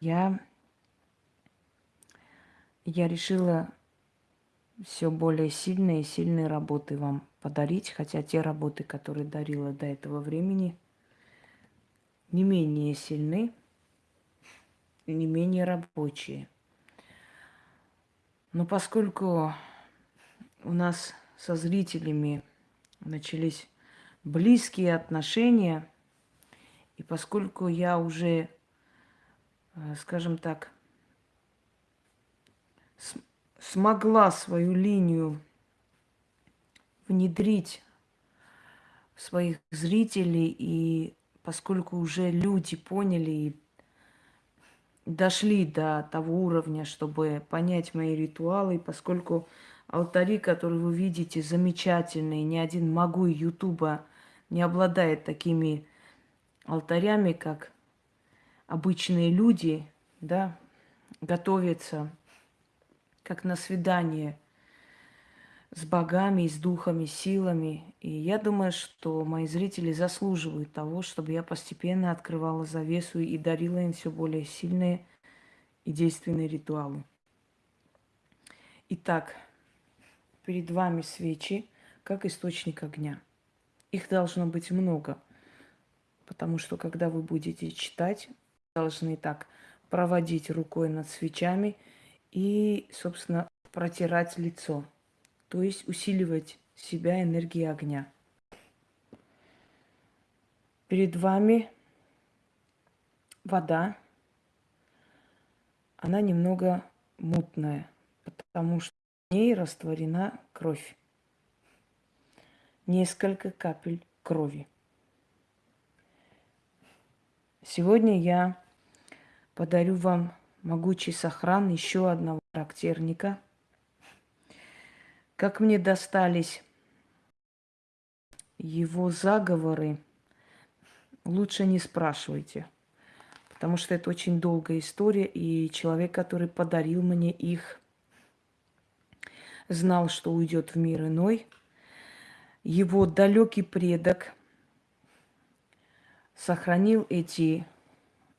я, я решила все более сильные и сильные работы вам подарить, хотя те работы, которые дарила до этого времени, не менее сильны, не менее рабочие. Но поскольку у нас со зрителями начались близкие отношения, и поскольку я уже, скажем так, смогла свою линию внедрить в своих зрителей, и поскольку уже люди поняли и дошли до того уровня, чтобы понять мои ритуалы, поскольку алтари, которые вы видите, замечательные, ни один магуй Ютуба не обладает такими алтарями, как обычные люди, да, готовятся как на свидание с богами, с духами, силами. И я думаю, что мои зрители заслуживают того, чтобы я постепенно открывала завесу и дарила им все более сильные и действенные ритуалы. Итак, перед вами свечи, как источник огня. Их должно быть много, потому что когда вы будете читать, должны так проводить рукой над свечами – и, собственно, протирать лицо, то есть усиливать себя энергией огня. Перед вами вода, она немного мутная, потому что в ней растворена кровь. Несколько капель крови. Сегодня я подарю вам могучий сохран еще одного характерника. Как мне достались его заговоры, лучше не спрашивайте, потому что это очень долгая история, и человек, который подарил мне их, знал, что уйдет в мир иной. Его далекий предок сохранил эти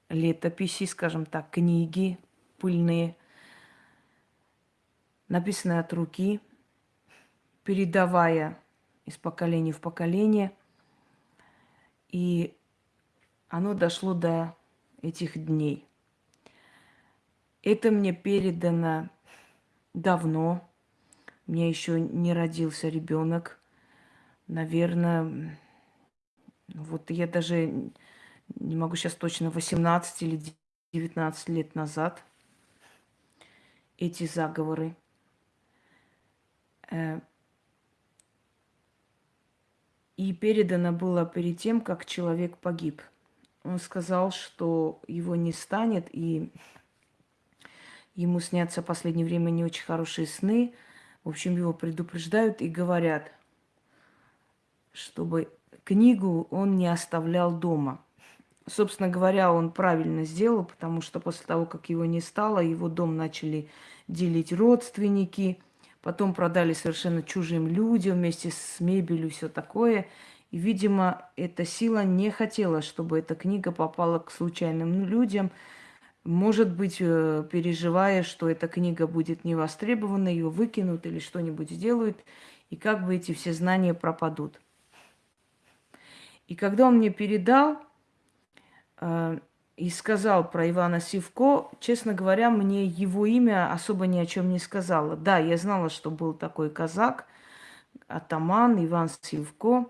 летописи, скажем так, книги пыльные, написанные от руки, передавая из поколения в поколение. И оно дошло до этих дней. Это мне передано давно. У меня еще не родился ребенок. Наверное, вот я даже не могу сейчас точно, 18 или 19 лет назад эти заговоры. Э, и передано было перед тем, как человек погиб. Он сказал, что его не станет, и ему снятся в последнее время не очень хорошие сны. В общем, его предупреждают и говорят, чтобы книгу он не оставлял дома – Собственно говоря, он правильно сделал, потому что после того, как его не стало, его дом начали делить родственники, потом продали совершенно чужим людям вместе с мебелью и все такое. И, видимо, эта сила не хотела, чтобы эта книга попала к случайным людям, может быть, э, переживая, что эта книга будет не востребована, ее выкинут или что-нибудь сделают, и как бы эти все знания пропадут. И когда он мне передал, Э, и сказал про Ивана Сивко, честно говоря, мне его имя особо ни о чем не сказала. Да, я знала, что был такой казак, атаман Иван Сивко,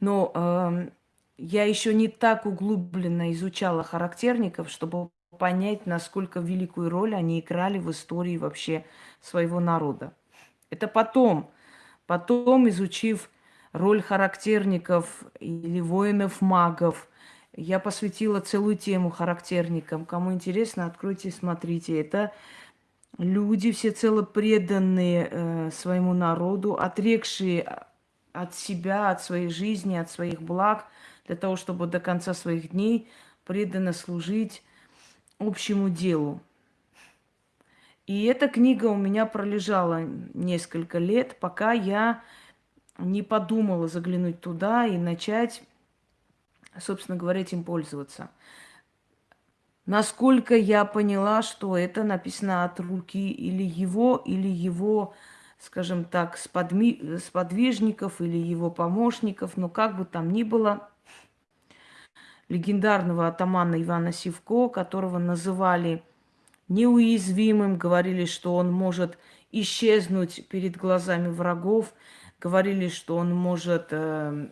но э, я еще не так углубленно изучала характерников, чтобы понять, насколько великую роль они играли в истории вообще своего народа. Это потом, потом изучив роль характерников или воинов-магов – я посвятила целую тему характерникам. Кому интересно, откройте, смотрите. Это люди всецело преданные э, своему народу, отрекшие от себя, от своей жизни, от своих благ, для того, чтобы до конца своих дней преданно служить общему делу. И эта книга у меня пролежала несколько лет, пока я не подумала заглянуть туда и начать собственно говоря, этим пользоваться. Насколько я поняла, что это написано от руки или его, или его, скажем так, сподми... сподвижников, или его помощников, но как бы там ни было, легендарного атамана Ивана Сивко, которого называли неуязвимым, говорили, что он может исчезнуть перед глазами врагов, говорили, что он может э,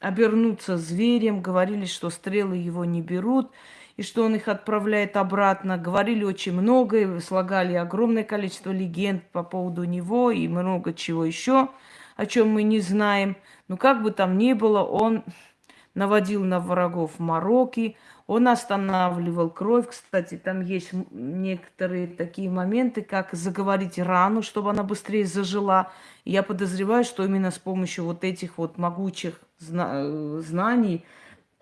обернуться зверем, говорили, что стрелы его не берут, и что он их отправляет обратно. Говорили очень много, слагали огромное количество легенд по поводу него и много чего еще, о чем мы не знаем. Но как бы там ни было, он наводил на врагов мороки, он останавливал кровь. Кстати, там есть некоторые такие моменты, как заговорить рану, чтобы она быстрее зажила. Я подозреваю, что именно с помощью вот этих вот могучих зна- знаний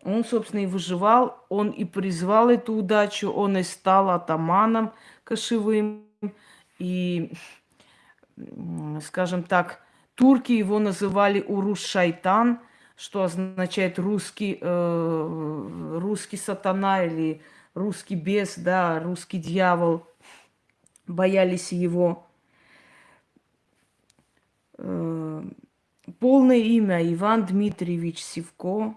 он, собственно, и выживал, он и призвал эту удачу, он и стал атаманом кошевым. И, скажем так, турки его называли Урус-Шайтан – что означает русский, э, русский сатана или русский бес, да, русский дьявол. Боялись его. Э, полное имя Иван Дмитриевич Сивко.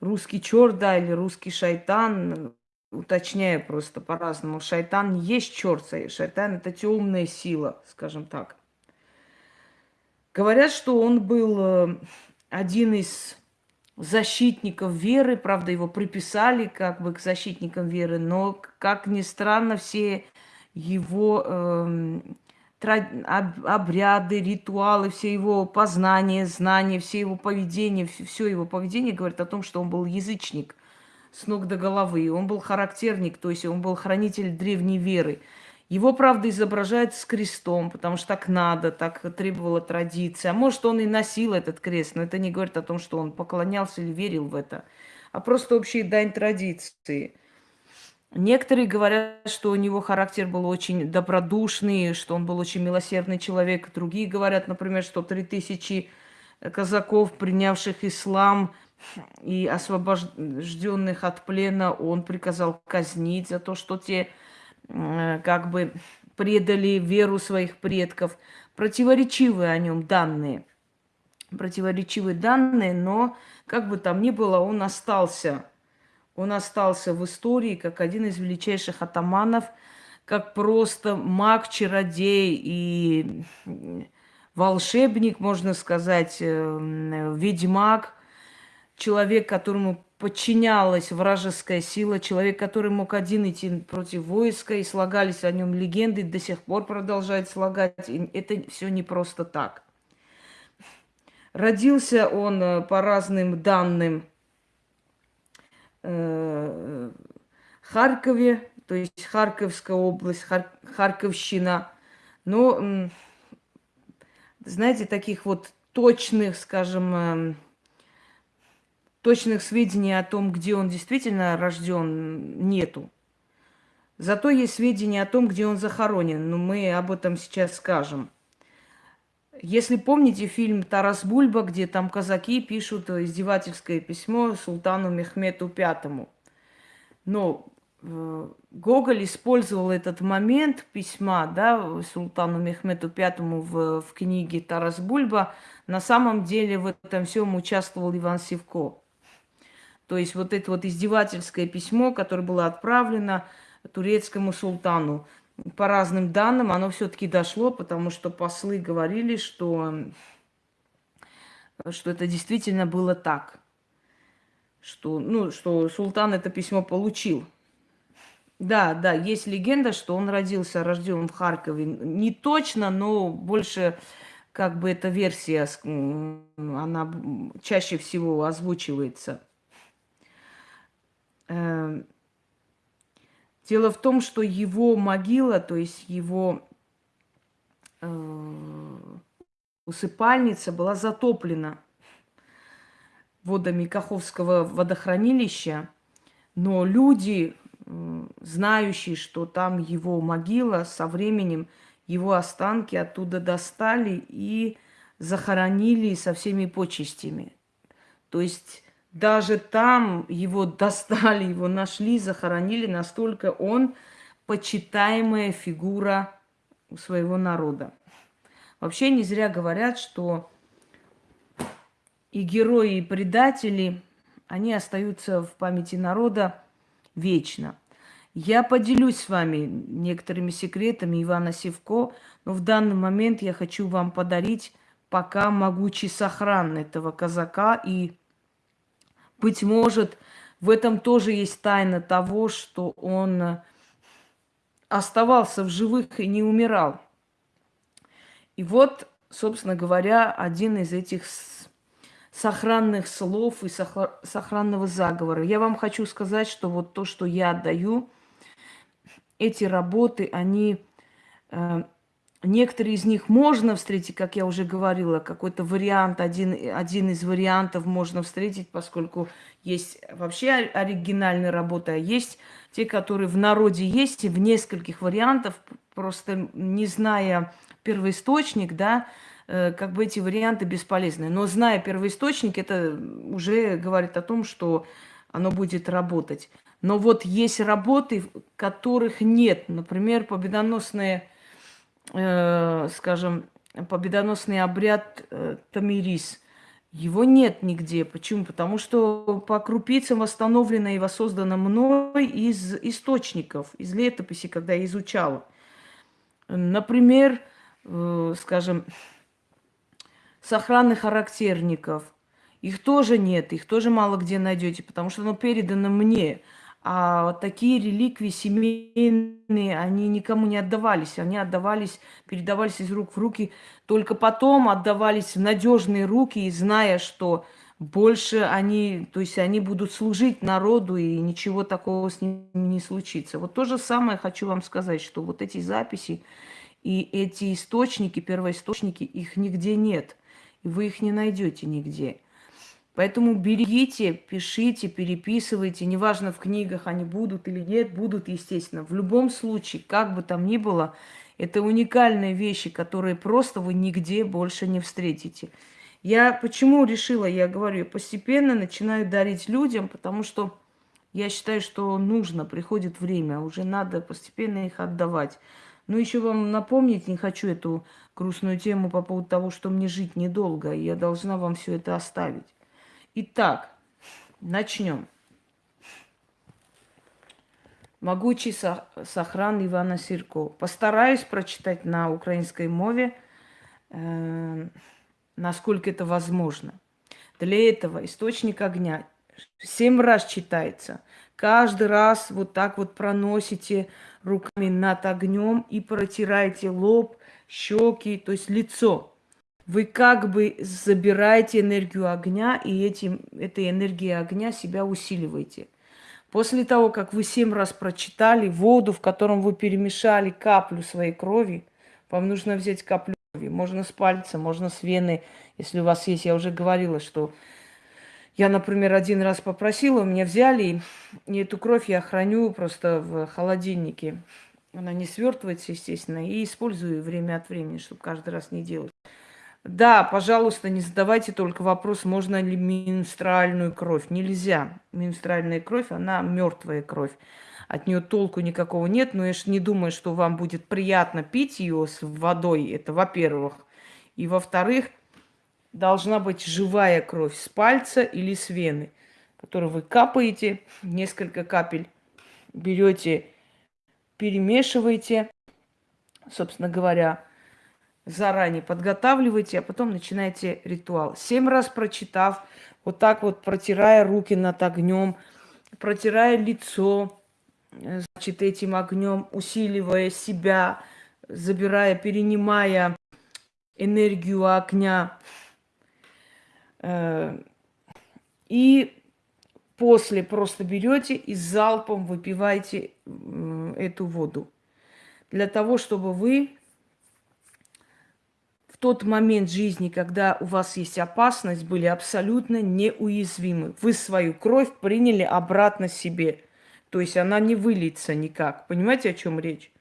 Русский черт, да, или русский шайтан, уточняю просто по-разному. Шайтан есть черт, шайтан это темная сила, скажем так. Говорят, что он был э, один из защитников веры, правда, его приписали как бы к защитникам веры, но, как ни странно, все его э, обряды, ритуалы, все его познания, знания, все его поведение, все его поведение говорит о том, что он был язычник с ног до головы. Он был характерник, то есть он был хранитель древней веры. Его, правда, изображают с крестом, потому что так надо, так требовала традиция. А может, он и носил этот крест, но это не говорит о том, что он поклонялся или верил в это, а просто общая дань традиции. Некоторые говорят, что у него характер был очень добродушный, что он был очень милосердный человек. Другие говорят, например, что три тысячи казаков, принявших ислам и освобожденных от плена, он приказал казнить за то, что те как бы предали веру своих предков. Противоречивые о нем данные. Противоречивые данные, но как бы там ни было, он остался. Он остался в истории как один из величайших атаманов, как просто маг-чародей и волшебник, можно сказать, э, ведьмак, человек, которому подчинялась вражеская сила, человек, который мог один идти против войска, и слагались о нем легенды, до сих пор продолжает слагать. И это все не просто так. Родился он э, по разным данным э, Харькове, то есть Харьковская область, Хар Харьковщина. Но, знаете, таких вот точных, скажем, эм, точных сведений о том, где он действительно рожден, нету. Зато есть сведения о том, где он захоронен, но мы об этом сейчас скажем. Если помните фильм «Тарас Бульба», где там казаки пишут издевательское письмо султану Мехмету Пятому. Но э, Гоголь использовал этот момент письма да, султану Мехмету Пятому в, в книге «Тарас Бульба». На самом деле в этом всем участвовал Иван Сивко. То есть вот это вот издевательское письмо, которое было отправлено турецкому султану. По разным данным оно все-таки дошло, потому что послы говорили, что, что это действительно было так. Что, ну, что султан это письмо получил. Да, да, есть легенда, что он родился, рожден в Харькове. Не точно, но больше как бы эта версия, она чаще всего озвучивается. Эм, дело в том, что его могила, то есть его э, усыпальница была затоплена водами Каховского водохранилища, но люди, знающие, что там его могила, со временем его останки оттуда достали и захоронили со всеми почестями. То есть даже там его достали, его нашли, захоронили, настолько он почитаемая фигура своего народа. Вообще не зря говорят, что и герои, и предатели, они остаются в памяти народа вечно. Я поделюсь с вами некоторыми секретами Ивана Севко, но в данный момент я хочу вам подарить пока могучий сохран этого казака. И, быть может, в этом тоже есть тайна того, что он оставался в живых и не умирал. И вот, собственно говоря, один из этих сохранных слов и сохранного заговора. Я вам хочу сказать, что вот то, что я отдаю, эти работы, они, э, некоторые из них можно встретить, как я уже говорила, какой-то вариант, один, один из вариантов можно встретить, поскольку есть вообще оригинальные работы, а есть те, которые в народе есть, и в нескольких вариантах, просто не зная первоисточник, да, э, как бы эти варианты бесполезны. Но зная первоисточник, это уже говорит о том, что оно будет работать. Но вот есть работы, которых нет. Например, победоносные, э, скажем, победоносный обряд э, Тамирис. Его нет нигде. Почему? Потому что по крупицам восстановлено и воссоздано мной из источников, из летописи, когда я изучала. Например, э, скажем, сохранных характерников. Их тоже нет, их тоже мало где найдете, потому что оно передано мне. А такие реликвии семейные, они никому не отдавались. Они отдавались, передавались из рук в руки. Только потом отдавались в надежные руки, и зная, что больше они, то есть они будут служить народу, и ничего такого с ними не случится. Вот то же самое хочу вам сказать, что вот эти записи и эти источники, первоисточники, их нигде нет. И вы их не найдете нигде. Поэтому берегите, пишите, переписывайте. Неважно, в книгах они будут или нет, будут, естественно. В любом случае, как бы там ни было, это уникальные вещи, которые просто вы нигде больше не встретите. Я почему решила, я говорю, я постепенно начинаю дарить людям, потому что я считаю, что нужно, приходит время, уже надо постепенно их отдавать. Но еще вам напомнить, не хочу эту грустную тему по поводу того, что мне жить недолго, и я должна вам все это оставить. Итак, начнем. Могучий сохран Ивана Сирко. Постараюсь прочитать на украинской мове, э, насколько это возможно. Для этого источник огня семь раз читается. Каждый раз вот так вот проносите руками над огнем и протираете лоб, щеки, то есть лицо вы как бы забираете энергию огня, и этим, этой энергией огня себя усиливаете. После того, как вы семь раз прочитали воду, в котором вы перемешали каплю своей крови, вам нужно взять каплю крови. Можно с пальца, можно с вены, если у вас есть. Я уже говорила, что я, например, один раз попросила, у меня взяли, и эту кровь я храню просто в холодильнике. Она не свертывается, естественно, и использую время от времени, чтобы каждый раз не делать. Да, пожалуйста, не задавайте только вопрос, можно ли менструальную кровь. Нельзя. Менструальная кровь, она мертвая кровь. От нее толку никакого нет, но я же не думаю, что вам будет приятно пить ее с водой. Это во-первых. И во-вторых, должна быть живая кровь с пальца или с вены, которую вы капаете, несколько капель берете, перемешиваете, собственно говоря, заранее подготавливаете, а потом начинаете ритуал. Семь раз прочитав, вот так вот протирая руки над огнем, протирая лицо, э, значит, этим огнем, усиливая себя, забирая, перенимая энергию огня. Э, и после просто берете и залпом выпиваете эту воду. Для того, чтобы вы в тот момент жизни, когда у вас есть опасность, были абсолютно неуязвимы. Вы свою кровь приняли обратно себе. То есть она не выльется никак. Понимаете, о чем речь?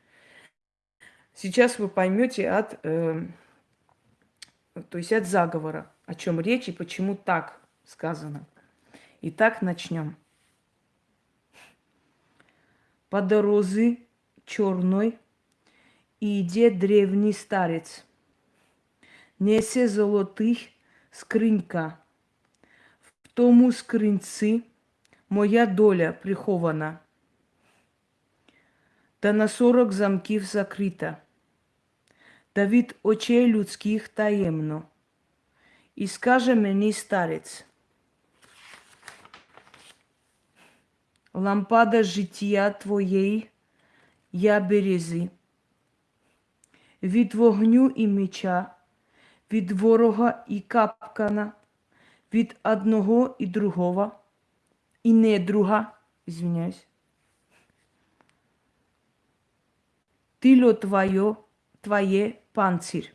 Сейчас вы поймете от, э, то есть от заговора, о чем речь и почему так сказано. Итак, начнем. По дорозе черной иде древний старец. Несе золотых скринька. В тому скринці моя доля прихована. Та на сорок замків закрита. Та від очей людських таємно. І скаже мені старець. Лампада життя твоєї, я берези. Від вогню і меча, від ворога і капкана, від одного і другого, і не друга, извиняюсь. Тіло твоє, твоє панцир,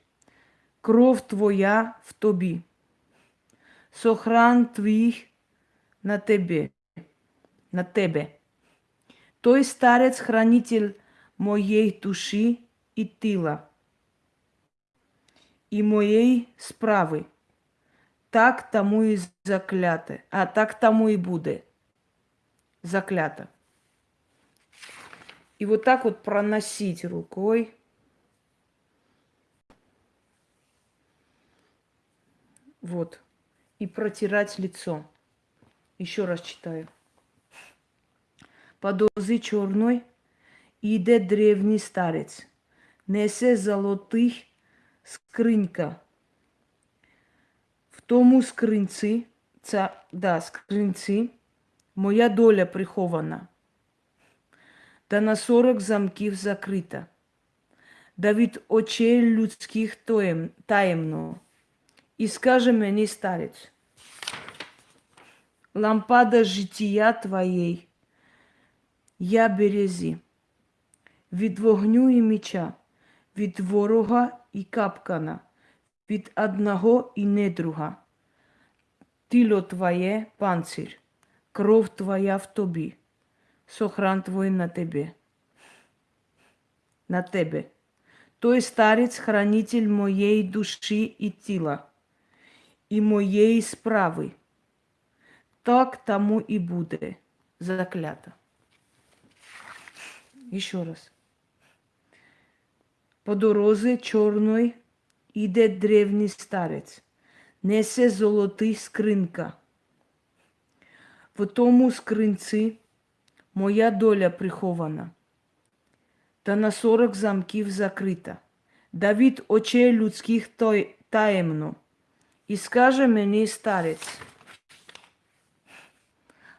кров твоя в тобі, сохран твій на тебе на тебе. Той старець хранитель моєї душі і тіла, і моєї справи. Так тому і закляте, а так тому і буде. Заклято. И вот так вот проносить рукой. Вот. И протирать лицо. Еще раз читаю. по дозі чорної іде древній старець, несе золотий скринька. В тому скринці, ця, да, скринці, моя доля прихована, та на сорок замків закрита, да від очей людських таємно. І скаже мені старець, лампада життя твоєї, я березі, від вогню і меча, від ворога і капкана, від одного і недруга. Тіло твоє панцир, кров твоя в тобі, сохран твой на тебе. На тебе. Той старець хранитель моєї душі і тіла, і моєї справи. Так тому і буде заклято. Еще раз. По дорозі чорної іде древній старець, несе золотий скринка. В тому скринці моя доля прихована, та на сорок замків закрита. Давід очей людських таємно, і скаже мені старець.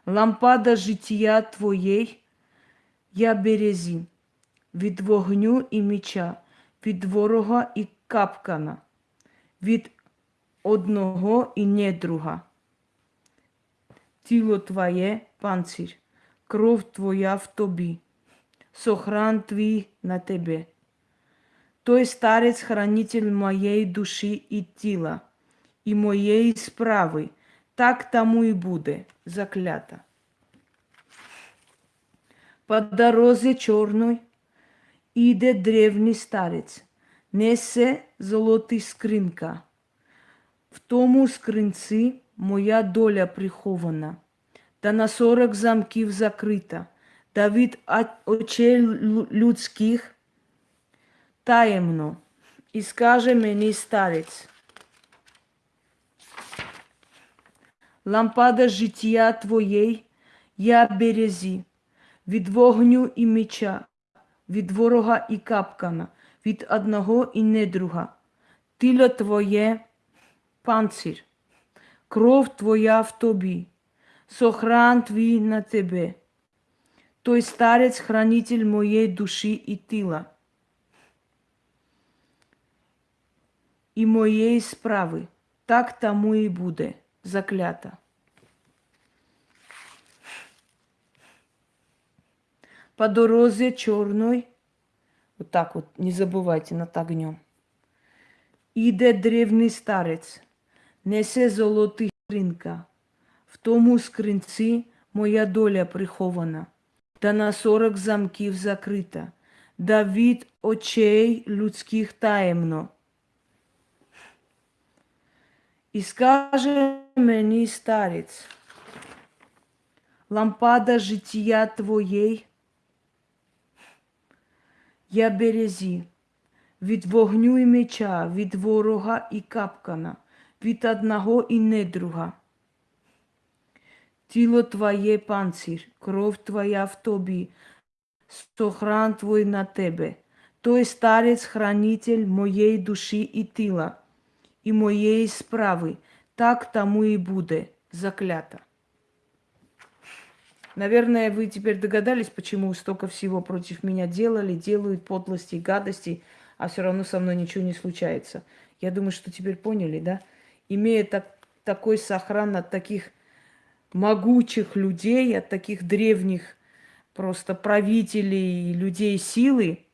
Лампада життя твоєї я березі, від вогню і меча, від ворога і капкана, від одного і недруга. Тіло твоє панцир, кров твоя в тобі, сохран твій на тебе. Той старець хранитель моєї душі і тіла, і моєї справи, так тому і буде заклята по дорозі чорної іде древній старець, несе золотий скринка. В тому скринці моя доля прихована, та на сорок замків закрита, та від очей людських таємно, і скаже мені старець. Лампада життя твоєї я березі від вогню і меча, від ворога і капкана, від одного і недруга. Тіло твоє, панцир, кров твоя в тобі, сохран твій на тебе. Той старець хранитель моєї душі і тіла. І моєї справи, так тому і буде заклята. по дорозе черной, вот так вот, не забывайте, над огнем, іде древний старець, несе золотий скринка. В тому скринці моя доля прихована, та на сорок замків закрита, да від очей людських таємно. І скаже мені старець, лампада життя твоєї, я березі, від вогню і меча, від ворога і капкана, від одного і недруга. Тіло твоє панцир, кров твоя в тобі, сохран твой на тебе. Той старець хранитель моєї душі і тіла, і моєї справи, так тому і буде заклято. Наверное, вы теперь догадались, почему столько всего против меня делали, делают подлости и гадости, а все равно со мной ничего не случается. Я думаю, что теперь поняли, да? Имея так, такой сохран от таких могучих людей, от таких древних просто правителей, людей силы,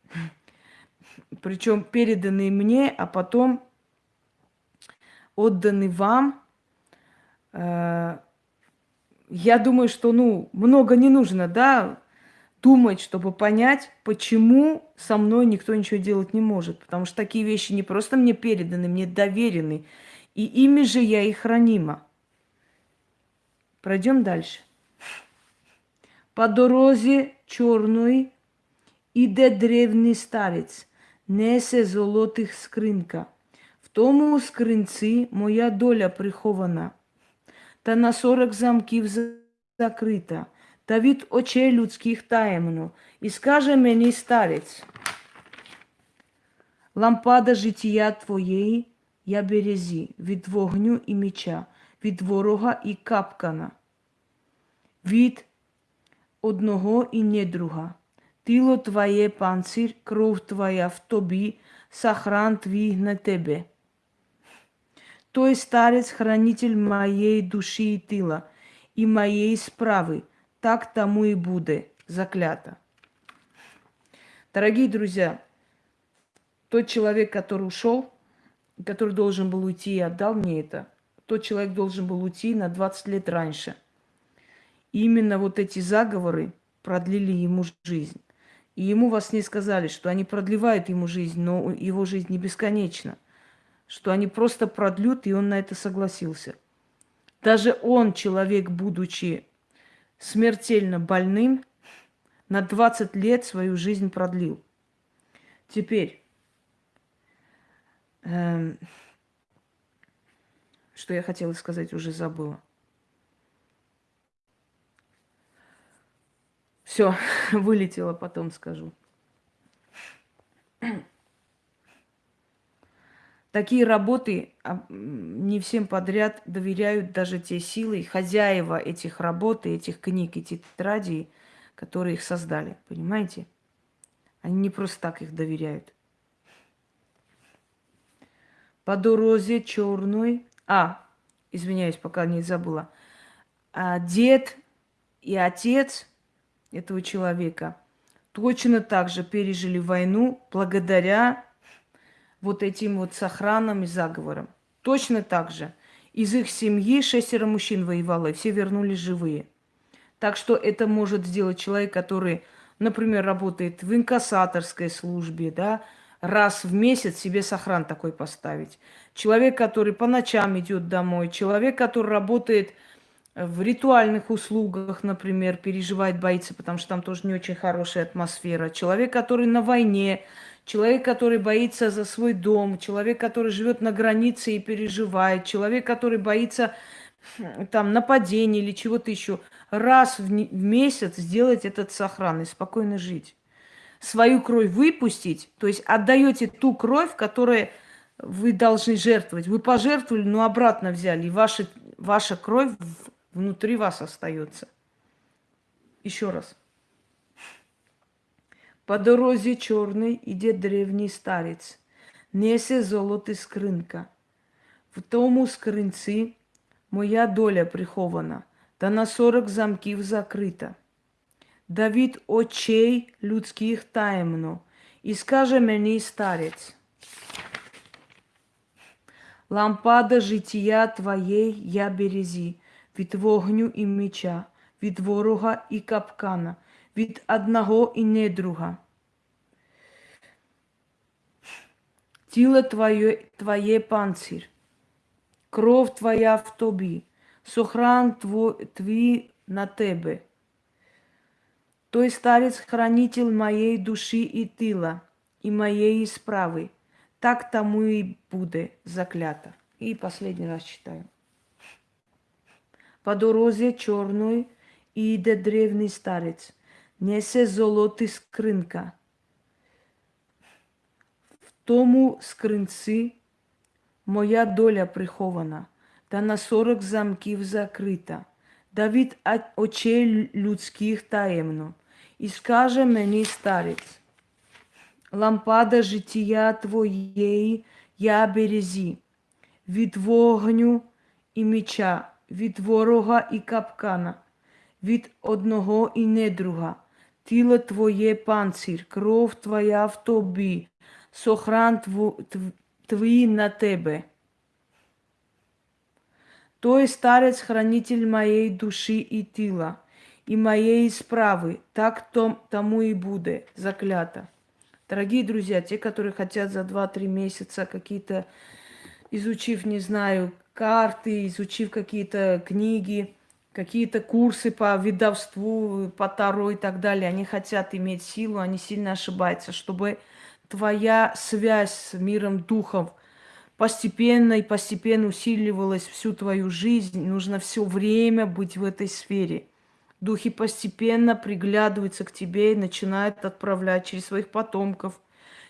причем переданные мне, а потом отданы вам, э, я думаю, что, ну, много не нужно, да, думать, чтобы понять, почему со мной никто ничего делать не может. Потому что такие вещи не просто мне переданы, мне доверены. И ими же я и хранима. Пройдем дальше. По дорозі чорної іде древній старець, несе золотих скринка. В тому скринці моя доля прихована Та на сорок замків закрита, та від очей людських таємно, і скаже мені старець, лампада життя твоєї, я березі, від вогню і меча, від ворога і капкана, від одного і недруга. Тіло твоє панцир, кров твоя в тобі, сохран твій на тебе. Той старец, хранитель моей души и тыла, и моей справы. Так тому и буде заклято. Дорогие друзья, тот человек, который ушел, который должен был уйти и отдал мне это, тот человек должен был уйти на 20 лет раньше. И именно вот эти заговоры продлили ему жизнь. И ему во сне сказали, что они продлевают ему жизнь, но его жизнь не бесконечна что они просто продлют, и он на это согласился. Даже он, человек, будучи смертельно больным, на 20 лет свою жизнь продлил. Теперь, эм, что я хотела сказать, уже забыла. Все, вылетело, потом скажу. Такие работы а, не всем подряд доверяют даже те силы, хозяева этих работ, этих книг и тетрадей, которые их создали. Понимаете? Они не просто так их доверяют. По дорозе черной... А, извиняюсь, пока не забыла. А дед и отец этого человека точно так же пережили войну благодаря вот этим вот сохраном и заговором. Точно так же. Из их семьи шестеро мужчин воевало, и все вернулись живые. Так что это может сделать человек, который, например, работает в инкассаторской службе, да, раз в месяц себе сохран такой поставить. Человек, который по ночам идет домой, человек, который работает в ритуальных услугах, например, переживает, боится, потому что там тоже не очень хорошая атмосфера. Человек, который на войне, человек, который боится за свой дом, человек, который живет на границе и переживает, человек, который боится там нападения или чего-то еще, раз в, в месяц сделать этот сохран и спокойно жить. Свою кровь выпустить, то есть отдаете ту кровь, которую вы должны жертвовать. Вы пожертвовали, но обратно взяли, и ваша, ваша кровь внутри вас остается. Еще раз. По дорозі чорній іде древній старець, несе золоте скринка. В тому скринці моя доля прихована, та на сорок замків закрита. Да від очей людських таємно, і скаже мені старець. Лампада життя твоєї я березі, від вогню і меча, від ворога і капкана – від одного і недруга. Тіло твоє, твоє панцир, кров твоя в тобі, сохран твій на тебе. То есть старец хранитель моей души и тыла, и моей справы. Так тому и буде заклято. И последний раз читаю. По дорозе черной иде древний старец, несе золоты скринка. В тому скринці моя доля прихована, та на сорок замків закрита. Да від очей людських таємно. І скаже мені старець, лампада життя твоєї я березі, від вогню і меча, від ворога і капкана, від одного і недруга, тіло твоє панцир, кров твоя в тобі, сохран твій на тебе. Той старец хранитель моей души и тела, и моей справы, так том, тому и будет заклято. Дорогие друзья, те, которые хотят за 2-3 месяца какие-то, изучив, не знаю, карты, изучив какие-то книги, какие-то курсы по видовству, по Таро и так далее, они хотят иметь силу, они сильно ошибаются, чтобы твоя связь с миром духов постепенно и постепенно усиливалась всю твою жизнь. Нужно все время быть в этой сфере. Духи постепенно приглядываются к тебе и начинают отправлять через своих потомков,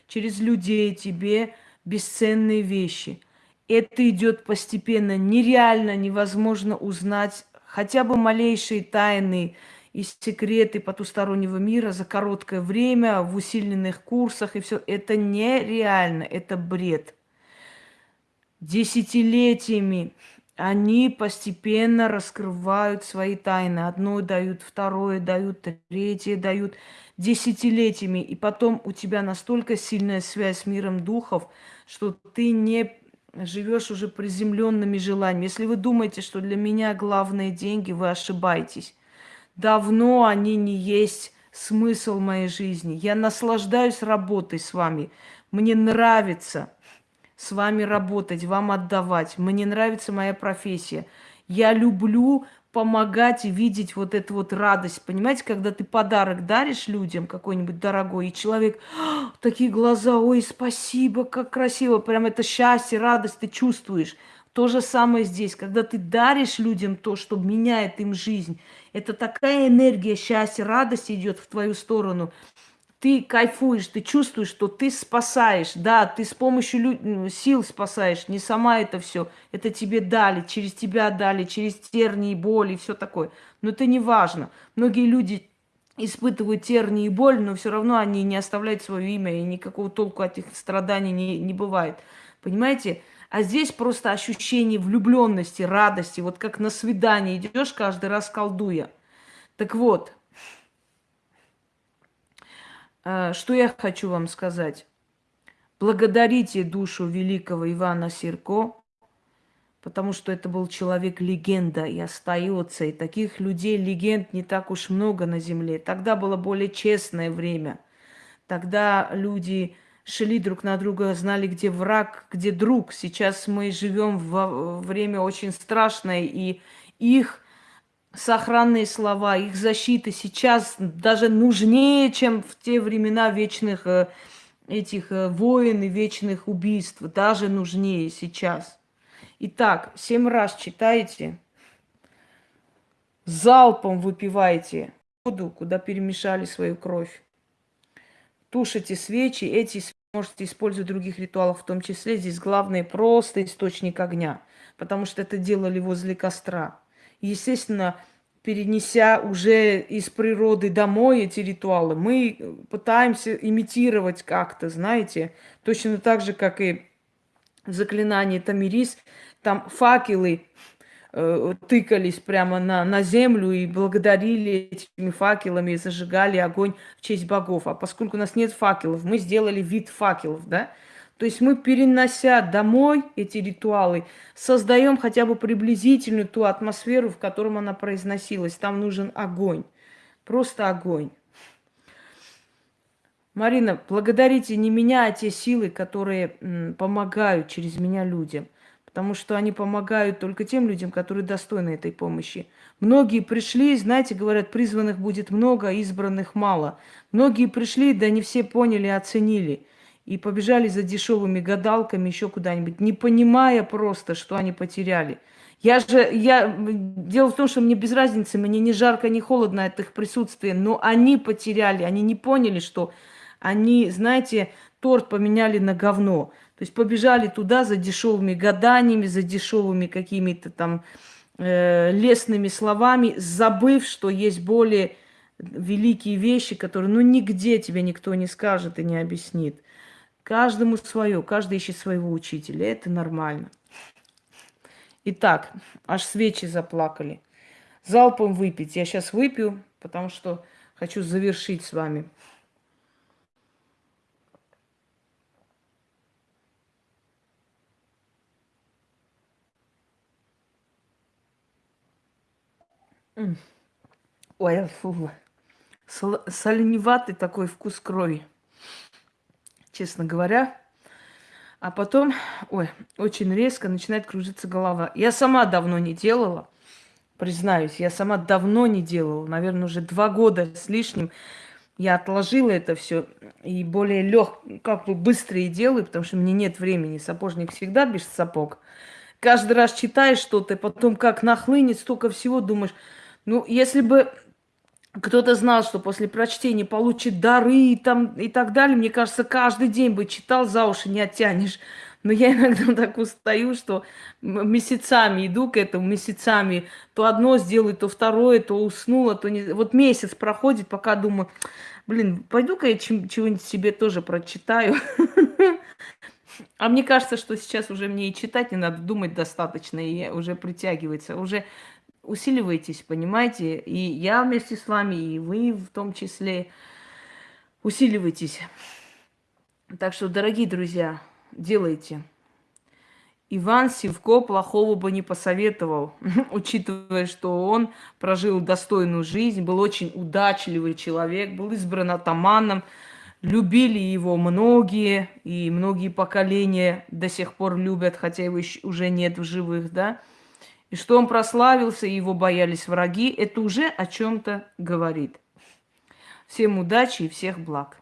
через людей тебе бесценные вещи. Это идет постепенно. Нереально, невозможно узнать хотя бы малейшие тайны и секреты потустороннего мира за короткое время в усиленных курсах и все. Это нереально, это бред десятилетиями они постепенно раскрывают свои тайны. Одно дают, второе дают, третье дают десятилетиями. И потом у тебя настолько сильная связь с миром духов, что ты не живешь уже приземленными желаниями. Если вы думаете, что для меня главные деньги, вы ошибаетесь. Давно они не есть смысл моей жизни. Я наслаждаюсь работой с вами. Мне нравится – с вами работать, вам отдавать. Мне нравится моя профессия. Я люблю помогать видеть вот эту вот радость. Понимаете, когда ты подарок даришь людям какой-нибудь дорогой, и человек, «А, такие глаза, ой, спасибо, как красиво, прям это счастье, радость ты чувствуешь. То же самое здесь, когда ты даришь людям то, что меняет им жизнь, это такая энергия счастья, радости идет в твою сторону ты кайфуешь, ты чувствуешь, что ты спасаешь. Да, ты с помощью сил спасаешь, не сама это все. Это тебе дали, через тебя дали, через тернии, боли и все такое. Но это не важно. Многие люди испытывают тернии и боль, но все равно они не оставляют свое имя, и никакого толку от их страданий не, не бывает. Понимаете? А здесь просто ощущение влюбленности, радости. Вот как на свидание идешь каждый раз колдуя. Так вот, что я хочу вам сказать? Благодарите душу великого Ивана Сирко, потому что это был человек-легенда и остается. И таких людей, легенд, не так уж много на земле. Тогда было более честное время. Тогда люди шли друг на друга, знали, где враг, где друг. Сейчас мы живем в время очень страшное, и их сохранные слова, их защита сейчас даже нужнее, чем в те времена вечных э, этих э, войн и вечных убийств. Даже нужнее сейчас. Итак, семь раз читайте, залпом выпивайте воду, куда перемешали свою кровь. Тушите свечи, эти можете использовать в других ритуалах, в том числе здесь главное просто источник огня, потому что это делали возле костра. Естественно, перенеся уже из природы домой эти ритуалы, мы пытаемся имитировать как-то, знаете, точно так же, как и в заклинании Тамирис, там факелы э, тыкались прямо на, на землю и благодарили этими факелами, зажигали огонь в честь богов. А поскольку у нас нет факелов, мы сделали вид факелов, да, то есть мы, перенося домой эти ритуалы, создаем хотя бы приблизительную ту атмосферу, в котором она произносилась. Там нужен огонь, просто огонь. Марина, благодарите не меня, а те силы, которые помогают через меня людям. потому что они помогают только тем людям, которые достойны этой помощи. Многие пришли, знаете, говорят, призванных будет много, избранных мало. Многие пришли, да не все поняли, оценили. И побежали за дешевыми гадалками еще куда-нибудь, не понимая просто, что они потеряли. Я же, я, дело в том, что мне без разницы, мне не жарко, не холодно от их присутствия, но они потеряли, они не поняли, что они, знаете, торт поменяли на говно. То есть побежали туда за дешевыми гаданиями, за дешевыми какими-то там э, лесными словами, забыв, что есть более великие вещи, которые, ну, нигде тебе никто не скажет и не объяснит. Каждому свое, каждый ищет своего учителя, это нормально. Итак, аж свечи заплакали. Залпом выпить. Я сейчас выпью, потому что хочу завершить с вами. Ой, фу. Соленеватый такой вкус крови, честно говоря. А потом, ой, очень резко начинает кружиться голова. Я сама давно не делала, признаюсь, я сама давно не делала, наверное, уже два года с лишним. Я отложила это все и более лег, как бы быстрее делаю, потому что мне нет времени. Сапожник всегда без сапог. Каждый раз читаешь что-то, потом как нахлынет, столько всего, думаешь, ну, если бы кто-то знал, что после прочтения получит дары и, там, и так далее, мне кажется, каждый день бы читал, за уши не оттянешь. Но я иногда так устаю, что месяцами иду к этому, месяцами то одно сделаю, то второе, то уснула, то не... Вот месяц проходит, пока думаю, блин, пойду-ка я чего-нибудь себе тоже прочитаю. А мне кажется, что сейчас уже мне и читать не надо, думать достаточно, и уже притягивается. Уже усиливайтесь, понимаете? И я вместе с вами, и вы в том числе усиливайтесь. Так что, дорогие друзья, делайте. Иван Сивко плохого бы не посоветовал, учитывая, что он прожил достойную жизнь, был очень удачливый человек, был избран атаманом, любили его многие, и многие поколения до сих пор любят, хотя его уже нет в живых, да. И что он прославился, и его боялись враги, это уже о чем-то говорит. Всем удачи и всех благ.